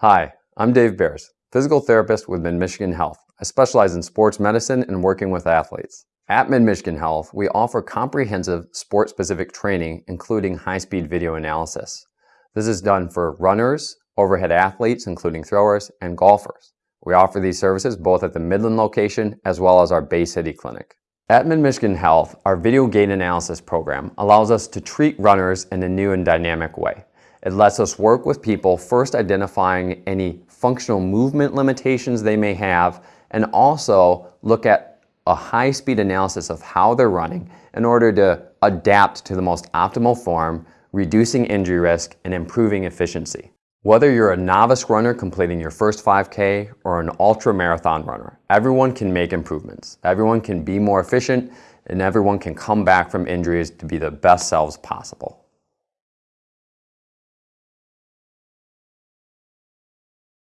Hi, I'm Dave Bears, physical therapist with Mid-Michigan Health. I specialize in sports medicine and working with athletes. At Mid-Michigan Health, we offer comprehensive sport-specific training, including high-speed video analysis. This is done for runners, overhead athletes, including throwers, and golfers. We offer these services both at the Midland location as well as our Bay City clinic. At Mid-Michigan Health, our video gait analysis program allows us to treat runners in a new and dynamic way. It lets us work with people first identifying any functional movement limitations they may have and also look at a high-speed analysis of how they're running in order to adapt to the most optimal form, reducing injury risk and improving efficiency. Whether you're a novice runner completing your first 5K or an ultra marathon runner, everyone can make improvements. Everyone can be more efficient and everyone can come back from injuries to be the best selves possible.